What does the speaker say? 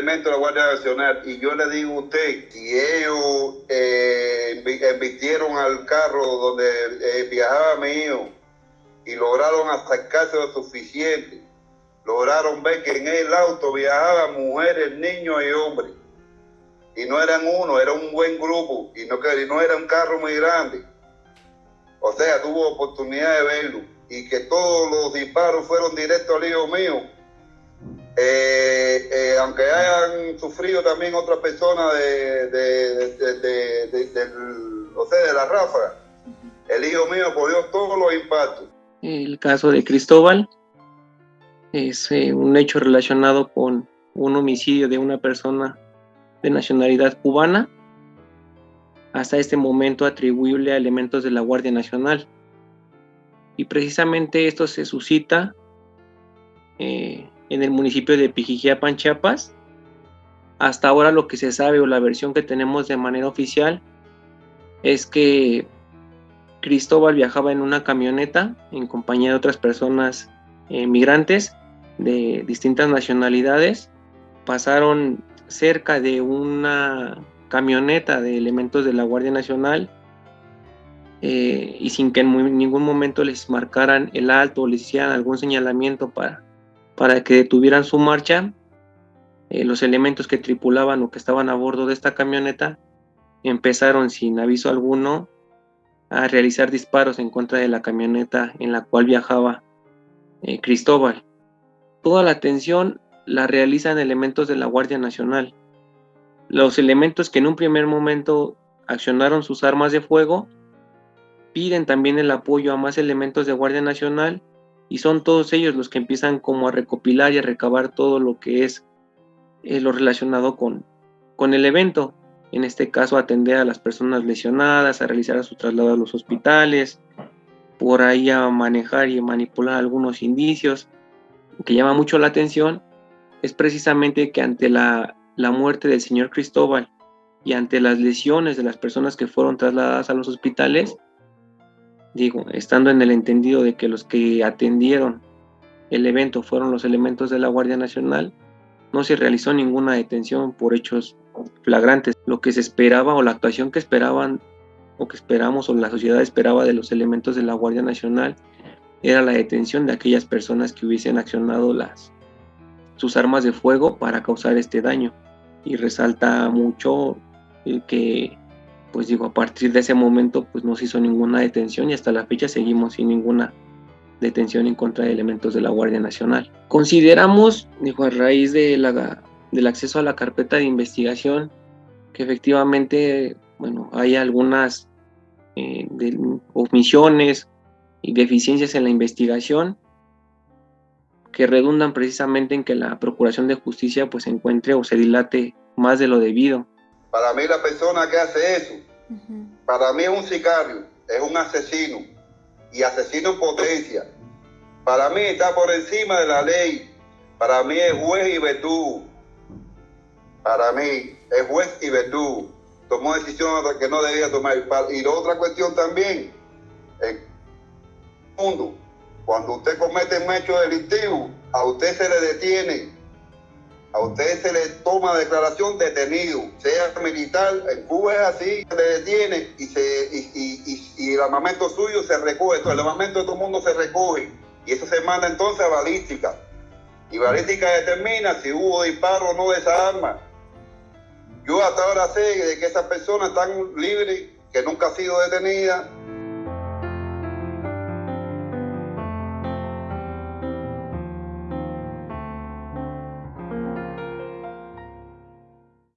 elementos de la Guardia Nacional. Y yo le digo a usted, si ellos eh, al carro donde eh, viajaba mi hijo y lograron acercarse lo suficiente, lograron ver que en el auto viajaban mujeres, niños y hombres. Y no eran uno, era un buen grupo y no, y no era un carro muy grande. O sea, tuvo oportunidad de verlo y que todos los disparos fueron directos al hijo mío. Eh, eh, aunque hayan sufrido también otras personas de, o sea, de la ráfaga, el hijo mío apoyó todos los impactos. El caso de Cristóbal es eh, un hecho relacionado con un homicidio de una persona de nacionalidad cubana, hasta este momento atribuible a elementos de la Guardia Nacional. Y precisamente esto se suscita en el municipio de Pijijiapan, Chiapas. Hasta ahora lo que se sabe o la versión que tenemos de manera oficial es que Cristóbal viajaba en una camioneta en compañía de otras personas eh, migrantes de distintas nacionalidades. Pasaron cerca de una camioneta de elementos de la Guardia Nacional eh, y sin que en ningún momento les marcaran el alto o les hicieran algún señalamiento para, para que detuvieran su marcha, eh, los elementos que tripulaban o que estaban a bordo de esta camioneta empezaron sin aviso alguno a realizar disparos en contra de la camioneta en la cual viajaba eh, Cristóbal. Toda la atención la realizan elementos de la Guardia Nacional. Los elementos que en un primer momento accionaron sus armas de fuego piden también el apoyo a más elementos de Guardia Nacional y son todos ellos los que empiezan como a recopilar y a recabar todo lo que es eh, lo relacionado con, con el evento. En este caso atender a las personas lesionadas, a realizar su traslado a los hospitales, por ahí a manejar y manipular algunos indicios. que llama mucho la atención es precisamente que ante la, la muerte del señor Cristóbal y ante las lesiones de las personas que fueron trasladadas a los hospitales, digo, estando en el entendido de que los que atendieron el evento fueron los elementos de la Guardia Nacional, no se realizó ninguna detención por hechos flagrantes. Lo que se esperaba o la actuación que esperaban o que esperamos o la sociedad esperaba de los elementos de la Guardia Nacional era la detención de aquellas personas que hubiesen accionado las sus armas de fuego para causar este daño y resalta mucho que pues digo, a partir de ese momento pues no se hizo ninguna detención y hasta la fecha seguimos sin ninguna detención en contra de elementos de la Guardia Nacional. Consideramos, dijo, a raíz de la, del acceso a la carpeta de investigación, que efectivamente, bueno, hay algunas eh, omisiones y deficiencias en la investigación que redundan precisamente en que la Procuración de Justicia pues encuentre o se dilate más de lo debido para mí la persona que hace eso, para mí es un sicario, es un asesino y asesino en potencia. Para mí está por encima de la ley. Para mí es juez y verdugo. Para mí es juez y verdugo. Tomó decisiones que no debía tomar. Y la otra cuestión también, el mundo, cuando usted comete un hecho delictivo, a usted se le detiene a usted se le toma declaración detenido, sea militar, en Cuba es así, se le detiene y, se, y, el armamento suyo se recoge, el armamento de todo el mundo se recoge y eso se manda entonces a balística. Y balística determina si hubo disparo o no de esa arma. Yo hasta ahora sé de que esas personas están libres, que nunca ha sido detenida,